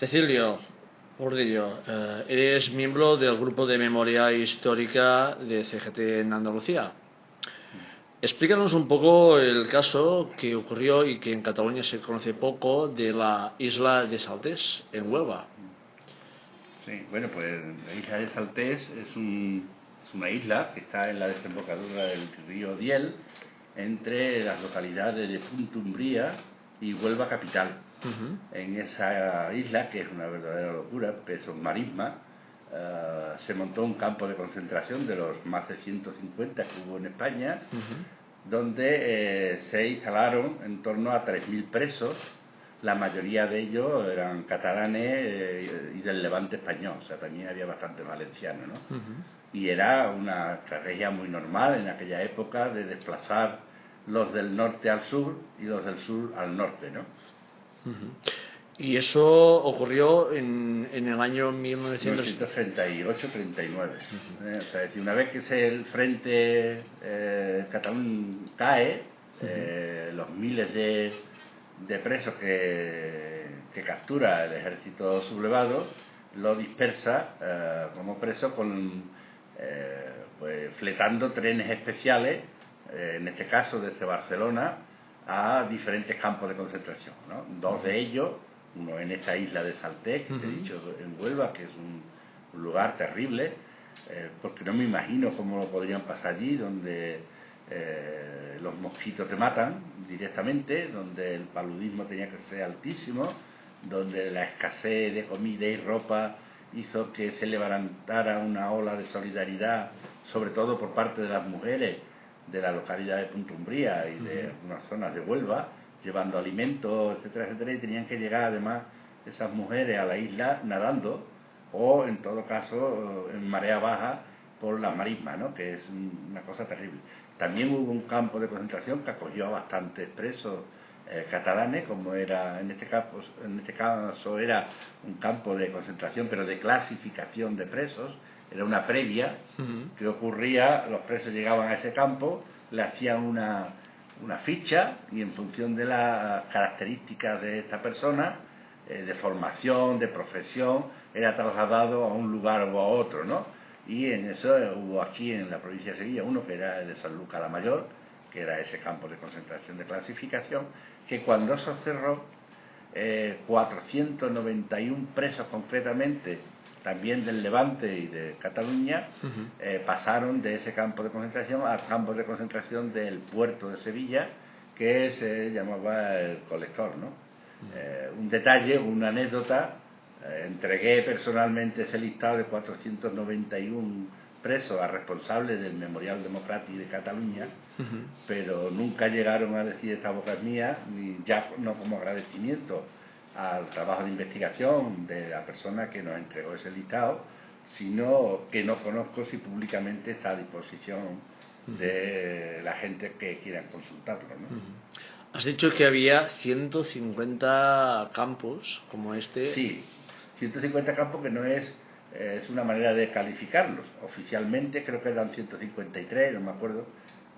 Cecilio Gordillo, eh, eres miembro del grupo de memoria histórica de CGT en Andalucía. Explícanos un poco el caso que ocurrió y que en Cataluña se conoce poco de la isla de Saltés, en Huelva. Sí, bueno, pues la isla de Saltés es, una isla que está en la desembocadura del río Diel, entre las localidades de Puntumbría y Huelva Capital. En esa isla, que es una verdadera locura, que es un marisma, eh, se montó un campo de concentración de los más de 150 que hubo en España, donde eh, se instalaron en torno a 3.000 presos, la mayoría de ellos eran catalanes eh, y del levante español, o sea, también había bastante valenciano, ¿no? Y era una estrategia muy normal en aquella época de desplazar los del norte al sur y los del sur al norte, ¿no? Y eso ocurrió en, en el año 1938-39. Eh, o sea, una vez que el frente eh, catalán cae, eh, los miles de, de presos que, que, captura el ejército sublevado lo dispersa como preso con pues, fletando trenes especiales, en este caso desde Barcelona, a diferentes campos de concentración. ¿no? Dos de ellos, uno en esta isla de Salté, que he dicho en Huelva, que es un, lugar terrible, eh, porque no me imagino cómo lo podrían pasar allí, donde eh, los mosquitos te matan directamente, donde el paludismo tenía que ser altísimo, donde la escasez de comida y ropa hizo que se levantara una ola de solidaridad, sobre todo por parte de las mujeres, de la localidad de Puntumbría y de unas zonas de Huelva, llevando alimentos, etcétera, etcétera, y tenían que llegar además esas mujeres a la isla nadando o en todo caso en marea baja por la marisma, ¿no? que es una cosa terrible. También hubo un campo de concentración que acogió a bastantes presos eh, catalanes, como era en este, caso, en este caso era un campo de concentración, pero de clasificación de presos, era una previa que ocurría, los presos llegaban a ese campo, le hacían una, una ficha y en función de las características de esta persona, eh, de formación, de profesión, era trasladado a un lugar o a otro, ¿no? Y en eso hubo aquí en la provincia de Sevilla uno que era el de San Lucas la Mayor, que era ese campo de concentración de clasificación, que cuando se cerró, eh, 491 presos concretamente también del Levante y de Cataluña, eh, pasaron de ese campo de concentración al campo de concentración del puerto de Sevilla, que se llamaba el colector. ¿no? Eh, un detalle, una anécdota, eh, entregué personalmente ese listado de 491 presos a responsables del Memorial Democrático de Cataluña, pero nunca llegaron a decir esta boca es mía, ni ya no como agradecimiento al trabajo de investigación de la persona que nos entregó ese listado, sino que no conozco si públicamente está a disposición de la gente que quiera consultarlo. Has dicho que había 150 campos como este. Sí, 150 campos que no es, es una manera de calificarlos. Oficialmente creo que eran 153, no me acuerdo.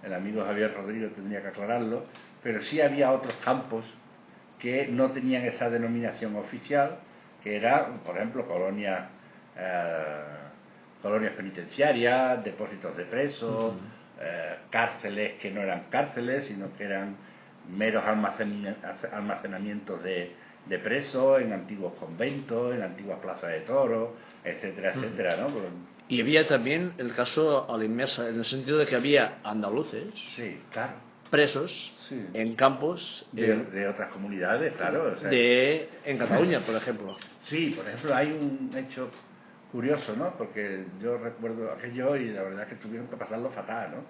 El amigo Javier Rodríguez tendría que aclararlo. Pero sí había otros campos que no tenían esa denominación oficial, que era, por ejemplo, colonias, eh, colonias penitenciarias, depósitos de presos, eh, cárceles que no eran cárceles, sino que eran meros almacenamientos de, de presos en antiguos conventos, en antiguas plazas de toros, etcétera, etcétera, ¿no? Y había también el caso a la inmersa, en el sentido de que había andaluces. Sí, claro presos en campos de, otras comunidades, claro. de, en Cataluña, por ejemplo. Sí, por ejemplo, hay un hecho curioso, ¿no? Porque yo recuerdo aquello y la verdad es que tuvieron que pasarlo fatal, ¿no?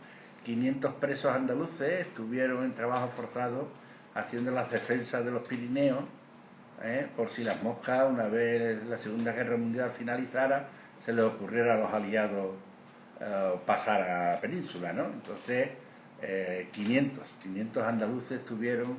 500 presos andaluces estuvieron en trabajo forzado haciendo las defensas de los Pirineos, ¿eh? por si las moscas, una vez la Segunda Guerra Mundial finalizara, se les ocurriera a los aliados eh, pasar a la península, ¿no? Entonces, 500, eh, 500 andaluces estuvieron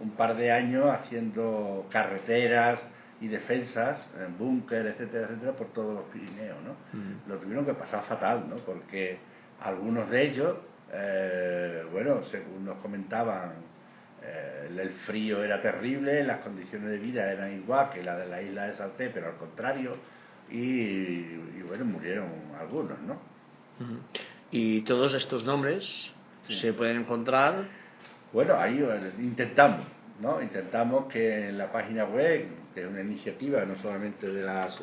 un par de años haciendo carreteras y defensas, en búnker, etcétera, etcétera, por todos los Pirineos, ¿no? Mm. Lo tuvieron que pasar fatal, ¿no? Porque algunos de ellos, eh, bueno, según nos comentaban eh, el, frío era terrible, las condiciones de vida eran igual que la de la isla de Salté, pero al contrario, y, bueno, murieron algunos, ¿no? Y todos estos nombres se pueden encontrar. Bueno, ahí eh, intentamos, ¿no? Intentamos que en la página web, que es una iniciativa no solamente de las,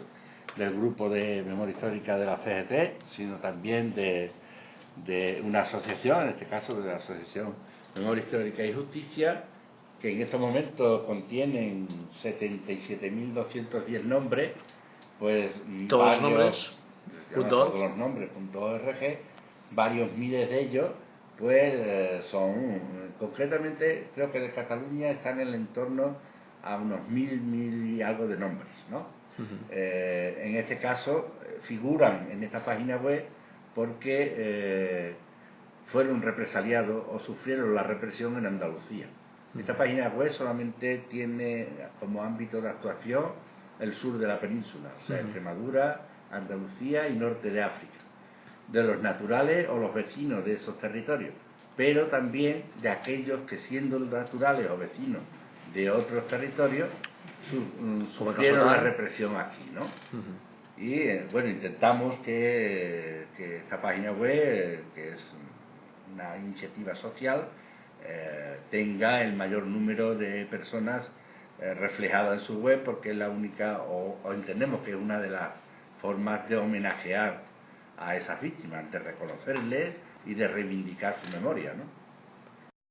del grupo de memoria histórica de la CGT, sino también de, de una asociación, en este caso de la Asociación Memoria Histórica y Justicia, que en estos momentos contienen 77.210 nombres, pues todos los nombres, todos los nombres, .org, varios miles de ellos, pues eh, son, concretamente creo que de Cataluña están en el entorno a unos mil, mil y algo de nombres, ¿no? Eh, en este caso eh, figuran en esta página web porque fueron represaliados o sufrieron la represión en Andalucía. Esta página web solamente tiene como ámbito de actuación el sur de la península, o sea, Extremadura, Andalucía y norte de África, de los naturales o los vecinos de esos territorios, pero también de aquellos que siendo naturales o vecinos de otros territorios mm, sufrieron la represión aquí, ¿no? Y eh, bueno, intentamos que, que esta página web, que es una iniciativa social eh, tenga el mayor número de personas eh, reflejadas en su web porque es la única, o, entendemos que es una de las formas de homenajear a esas víctimas, de reconocerles y de reivindicar su memoria. ¿no?